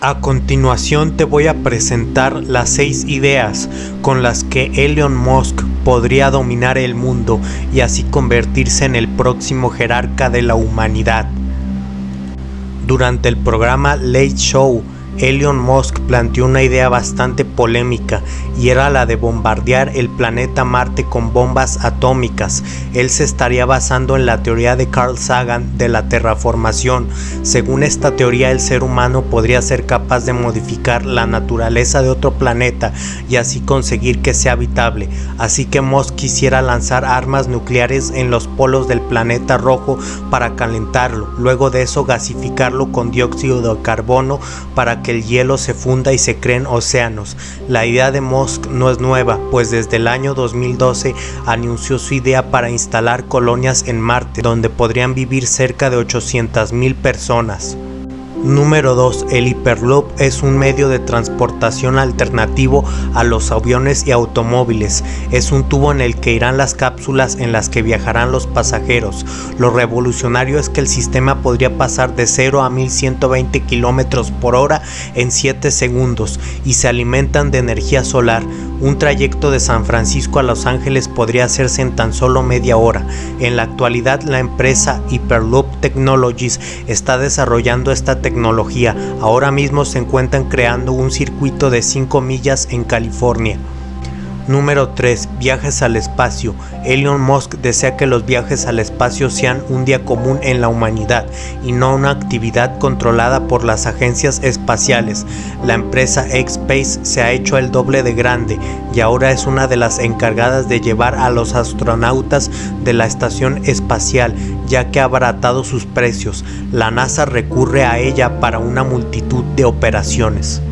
A continuación te voy a presentar las 6 ideas con las que Elon Musk podría dominar el mundo y así convertirse en el próximo jerarca de la humanidad. Durante el programa Late Show, Elon Musk planteó una idea bastante polémica y era la de bombardear el planeta Marte con bombas atómicas. Él se estaría basando en la teoría de Carl Sagan de la terraformación. Según esta teoría el ser humano podría ser capaz de modificar la naturaleza de otro planeta y así conseguir que sea habitable. Así que Musk quisiera lanzar armas nucleares en los polos del planeta rojo para calentarlo, luego de eso gasificarlo con dióxido de carbono para que el hielo se funda y se creen océanos. La idea de Musk no es nueva, pues desde el año 2012 anunció su idea para instalar colonias en Marte, donde podrían vivir cerca de 800.000 personas. Número 2. El Hyperloop es un medio de transportación alternativo a los aviones y automóviles. Es un tubo en el que irán las cápsulas en las que viajarán los pasajeros. Lo revolucionario es que el sistema podría pasar de 0 a 1120 km por hora en 7 segundos y se alimentan de energía solar. Un trayecto de San Francisco a Los Ángeles podría hacerse en tan solo media hora. En la actualidad la empresa Hyperloop Technologies está desarrollando esta tecnología tecnología. Ahora mismo se encuentran creando un circuito de 5 millas en California. Número 3. Viajes al espacio. Elon Musk desea que los viajes al espacio sean un día común en la humanidad y no una actividad controlada por las agencias espaciales. La empresa X-Space se ha hecho el doble de grande y ahora es una de las encargadas de llevar a los astronautas de la estación espacial ya que ha abaratado sus precios. La NASA recurre a ella para una multitud de operaciones.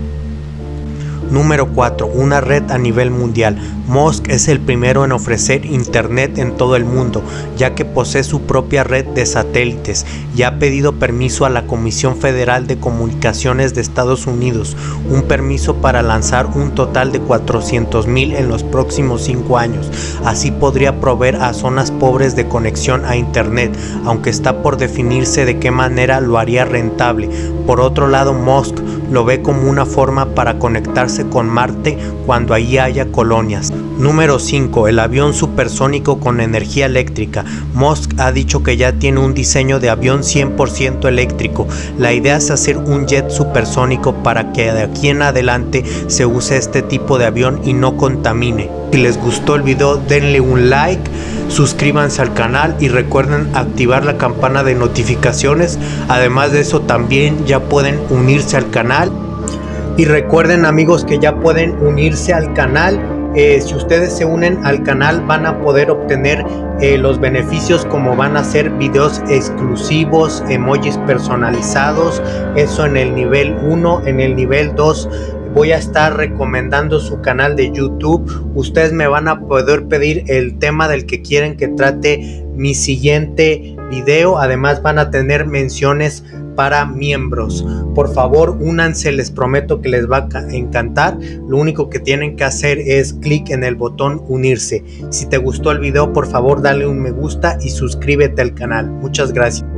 Número 4. Una red a nivel mundial. Musk es el primero en ofrecer internet en todo el mundo, ya que posee su propia red de satélites y ha pedido permiso a la Comisión Federal de Comunicaciones de Estados Unidos, un permiso para lanzar un total de 400 mil en los próximos 5 años. Así podría proveer a zonas pobres de conexión a internet, aunque está por definirse de qué manera lo haría rentable. Por otro lado, Musk lo ve como una forma para conectarse con Marte cuando allí haya colonias. Número 5. El avión supersónico con energía eléctrica. Musk ha dicho que ya tiene un diseño de avión 100% eléctrico. La idea es hacer un jet supersónico para que de aquí en adelante se use este tipo de avión y no contamine. Si les gustó el video denle un like, suscríbanse al canal y recuerden activar la campana de notificaciones. Además de eso también ya pueden unirse al canal. Y recuerden amigos que ya pueden unirse al canal eh, si ustedes se unen al canal van a poder obtener eh, los beneficios como van a ser videos exclusivos, emojis personalizados, eso en el nivel 1, en el nivel 2 voy a estar recomendando su canal de YouTube. Ustedes me van a poder pedir el tema del que quieren que trate mi siguiente video. Además van a tener menciones para miembros. Por favor, únanse, les prometo que les va a encantar. Lo único que tienen que hacer es clic en el botón unirse. Si te gustó el video, por favor, dale un me gusta y suscríbete al canal. Muchas gracias.